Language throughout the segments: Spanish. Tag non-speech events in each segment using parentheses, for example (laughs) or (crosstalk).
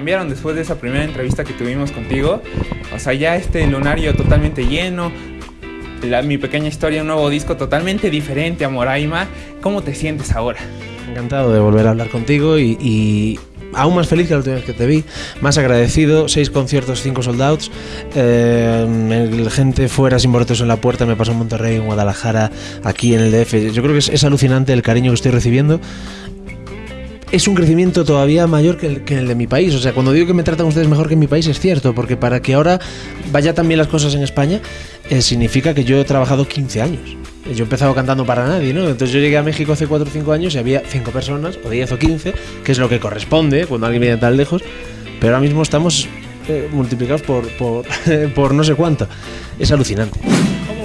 cambiaron después de esa primera entrevista que tuvimos contigo. O sea, ya este lunario totalmente lleno, mi pequeña historia, un nuevo disco totalmente diferente a Moraima. ¿Cómo te sientes ahora? Encantado de volver a hablar contigo y, aún más feliz que la última vez que te vi, más agradecido, seis conciertos, cinco soldados, eh, gente fuera sin boletos en la puerta, me pasó en Monterrey, en Guadalajara, aquí en el DF. Yo creo que es, alucinante el cariño que estoy recibiendo es un crecimiento todavía mayor que el, que el, de mi país. O sea, cuando digo que me tratan ustedes mejor que en mi país es cierto, porque para que ahora vaya también las cosas en España, eh, significa que yo he trabajado 15 años. Yo he empezado cantando para nadie, ¿no? Entonces yo llegué a México hace 4 o 5 años y había 5 personas, o 10 o 15, que es lo que corresponde cuando alguien viene tan lejos, pero ahora mismo estamos eh, multiplicados por, por (laughs) no sé cuánto. Es alucinante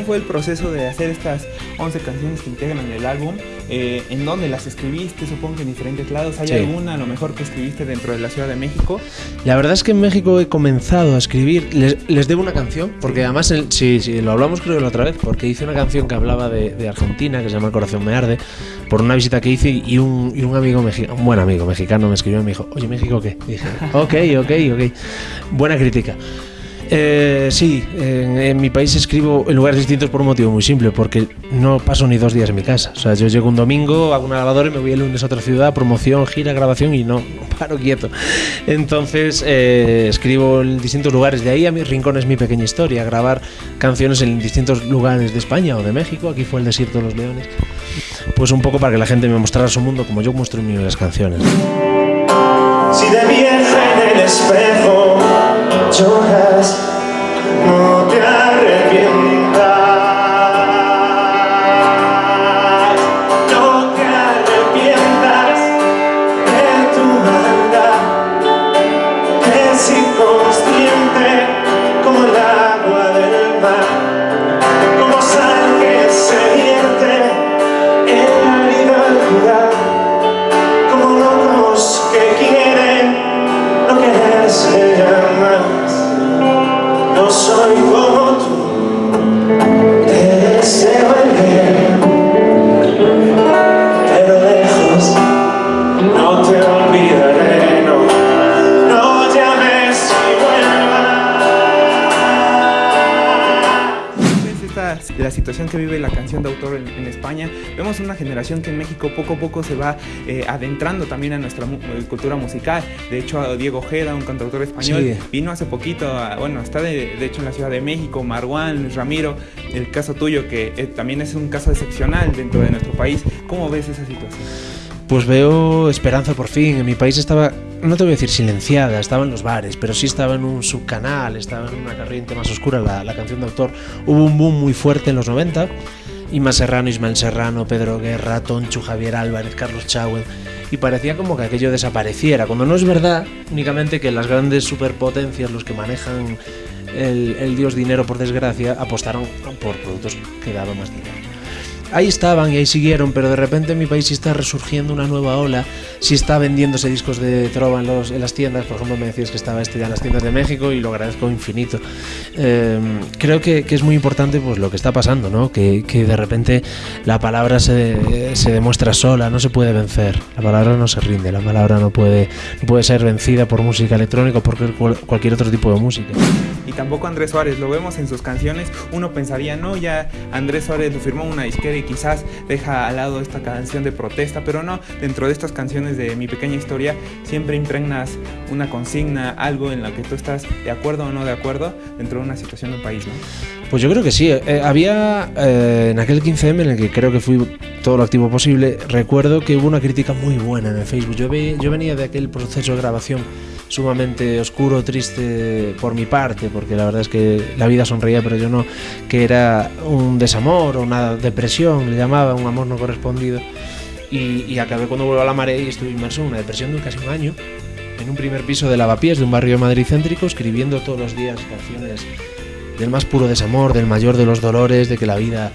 fue el proceso de hacer estas 11 canciones que integran el álbum? Eh, ¿En dónde las escribiste? Supongo que en diferentes lados. ¿Hay alguna a lo mejor que escribiste dentro de la Ciudad de México? La verdad es que en México he comenzado a escribir. Les, debo una canción, porque además, sí, sí, lo hablamos creo la otra vez, porque hice una canción que hablaba de, Argentina, que se llama El corazón me arde, por una visita que hice y un, y un amigo mexicano, un buen amigo mexicano me escribió y me dijo, oye, ¿México qué? dije, ok, ok, ok. Buena crítica. Eh, sí, en, mi país escribo en lugares distintos por un motivo muy simple, porque no paso ni dos días en mi casa. O sea, yo llego un domingo, hago una lavadora y me voy el lunes a otra ciudad, promoción, gira, grabación y no, paro quieto. Entonces eh, escribo en distintos lugares. De ahí a mi rincón es mi pequeña historia, grabar canciones en distintos lugares de España o de México. Aquí fue el desierto de los leones. Pues un poco para que la gente me mostrara su mundo como yo muestro en mis canciones. Si de en el espejo situación que vive la canción de autor en, España. Vemos una generación que en México poco a poco se va eh, adentrando también a nuestra eh, cultura musical. De hecho, Diego Ojeda, un cantautor español, vino hace poquito, bueno, está de, hecho en la Ciudad de México, Marwan, Luis Ramiro, el caso tuyo que eh, también es un caso excepcional dentro de nuestro país. ¿Cómo ves esa situación? Pues veo esperanza por fin. En mi país estaba, no te voy a decir silenciada, estaba en los bares, pero sí estaba en un subcanal, estaba en una corriente más oscura la, canción de autor. Hubo un boom muy fuerte en los 90. Ima Serrano, Ismael Serrano, Pedro Guerra, Tonchu, Javier Álvarez, Carlos Chávez. Y parecía como que aquello desapareciera, cuando no es verdad únicamente que las grandes superpotencias, los que manejan el, el dios dinero por desgracia, apostaron por productos que daban más dinero ahí estaban y ahí siguieron, pero de repente en mi país sí está resurgiendo una nueva ola, sí está vendiéndose discos de trova en, los, las tiendas, por ejemplo me decías que estaba este ya en las tiendas de México y lo agradezco infinito. Em, creo que, que, es muy importante pues lo que está pasando, ¿no? que, que de repente la palabra se, se, demuestra sola, no se puede vencer, la palabra no se rinde, la palabra no puede, no puede ser vencida por música electrónica o por cualquier otro tipo de música. Y tampoco Andrés Suárez, lo vemos en sus canciones, uno pensaría, no, ya Andrés Suárez lo firmó una disquera y quizás deja al lado esta canción de protesta, pero no, dentro de estas canciones de mi pequeña historia siempre impregnas una consigna, algo en lo que tú estás de acuerdo o no de acuerdo dentro de una situación del país, ¿no? Pues yo creo que sí. Eh, había eh, en aquel 15M en el que creo que fui todo lo activo posible, recuerdo que hubo una crítica muy buena en el Facebook. Yo, yo venía de aquel proceso de grabación sumamente oscuro, triste por mi parte, porque la verdad es que la vida sonreía, pero yo no, que era un desamor o una depresión, le llamaba, un amor no correspondido. Y, acabé cuando vuelvo a la marea y estuve inmerso en una depresión de casi un año, en un primer piso de lavapiés de un barrio de Madrid céntrico, escribiendo todos los días canciones del más puro desamor, del mayor de los dolores, de que la vida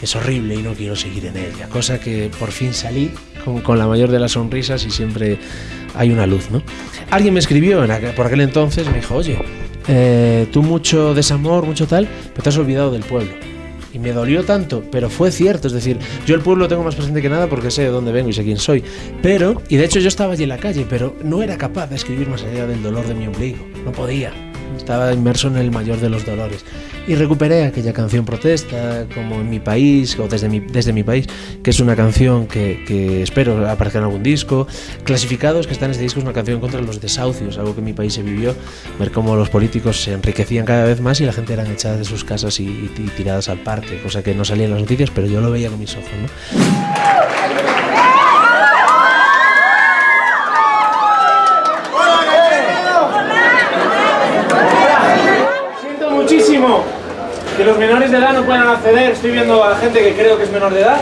es horrible y no quiero seguir en ella. Cosa que por fin salí con, con la mayor de las sonrisas y siempre hay una luz, ¿no? Alguien me escribió por aquel entonces, me dijo, oye, eh, tú mucho desamor, mucho tal, pero te has olvidado del pueblo. Y me dolió tanto, pero fue cierto. Es decir, yo el pueblo lo tengo más presente que nada porque sé de dónde vengo y sé quién soy. Pero, y de hecho yo estaba allí en la calle, pero no era capaz de escribir más allá del dolor de mi ombligo. No podía. Estaba inmerso en el mayor de los dolores. Y recuperé aquella canción protesta, como en mi país, o desde mi, desde mi país, que es una canción que, que espero aparezca en algún disco. Clasificados, que está en este disco, es una canción contra los desahucios, algo que en mi país se vivió. Ver cómo los políticos se enriquecían cada vez más y la gente eran echadas de sus casas y, y- y tiradas al parque, cosa que no salía en las noticias, pero yo lo veía con mis ojos. ¿no? Siento muchísimo los menores de edad no puedan acceder. Estoy viendo a gente que creo que es menor de edad.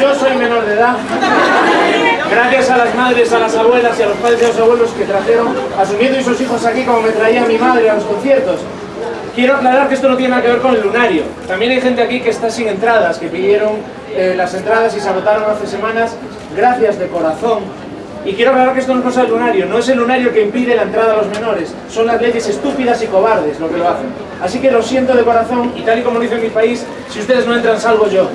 Yo soy menor de edad. Gracias a las madres, a las abuelas y a los padres y a los abuelos que trajeron a su nieto y sus hijos aquí como me traía mi madre a los conciertos. Quiero aclarar que esto no tiene nada que ver con el lunario. También hay gente aquí que está sin entradas, que pidieron eh, las entradas y se agotaron hace semanas. Gracias de corazón. Y quiero aclarar que esto no es cosa del lunario, no es el lunario que impide la entrada a los menores, son las leyes estúpidas y cobardes lo que lo hacen. Así que lo siento de corazón y tal y como lo hizo en mi país, si ustedes no entran salvo yo.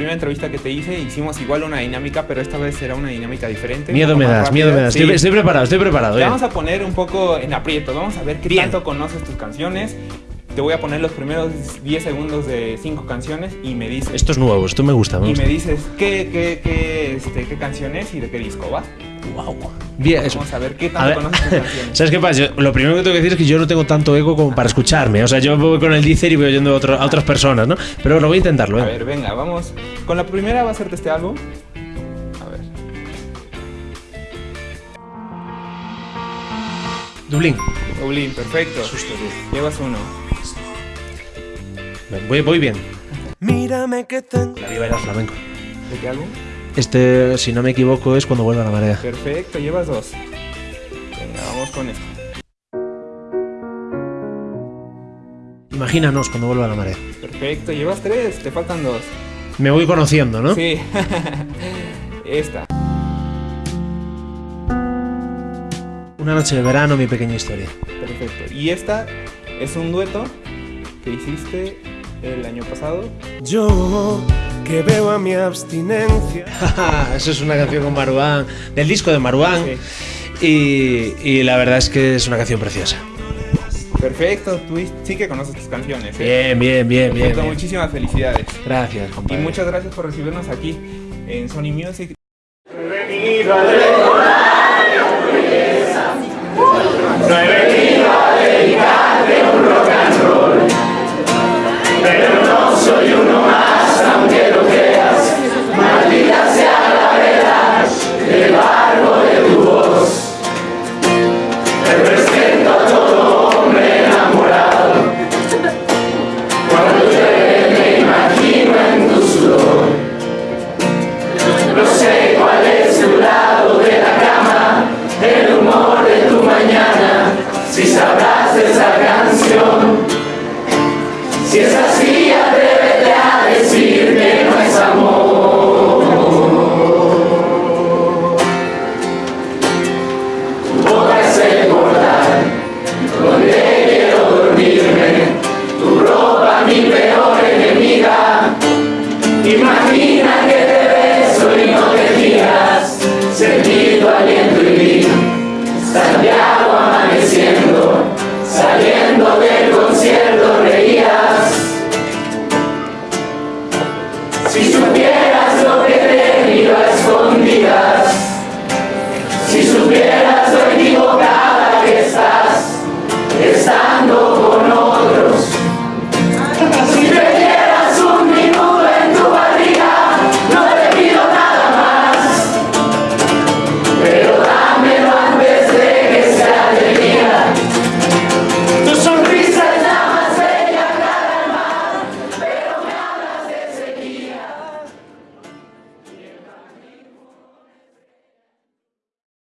Primera entrevista que te hice hicimos igual una dinámica, pero esta vez será una dinámica diferente. Miedo me das, miedo me rápida. das. Sí. Estoy, estoy preparado, estoy preparado. Te eh. vamos a poner un poco en aprieto, vamos a ver qué Bien. tanto conoces tus canciones. Te voy a poner los primeros 10 segundos de 5 canciones y me dices, Esto es nuevo, esto me gusta. Me y gusta. me dices qué, qué, qué, este, qué canción es y de qué disco va. Wow. Bien, eso. Vamos a ver qué A tanto ver, conoces. (laughs) ¿Sabes qué pasa? Yo- lo primero que tengo que decir es que yo no tengo tanto ego como para escucharme. O sea, yo voy con el Deezer y voy oyendo a, otro- a otras personas, ¿no? Pero bueno, voy a intentarlo, A ¿eh? ver, venga, vamos. Con la primera va a hacerte este álbum. A ver. Dublín. Dublín, perfecto. Llevas uno. Voy, voy bien. Mírame que tengo. La viva era flamenco. ¿De qué álbum? Este, si no me equivoco, es cuando vuelva la marea. Perfecto, llevas dos. Venga, vamos con esto. Imagínanos cuando vuelva la marea. Perfecto, llevas tres, te faltan dos. Me voy conociendo, ¿no? Sí. (laughs) Esta. Una noche de verano, mi pequeña historia. Perfecto. Y esta es un dueto que hiciste el año pasado. Yo que veo a mi abstinencia. (laughs) Eso es una canción con Maruán, del disco de Maruán. Y, y la verdad es que es una canción preciosa. Perfecto, tú sí que conoces tus canciones. ¿eh? Bien, bien, bien, bien. Muchísimas felicidades. Gracias, Y compadre. muchas gracias por recibirnos aquí en Sony Music. No he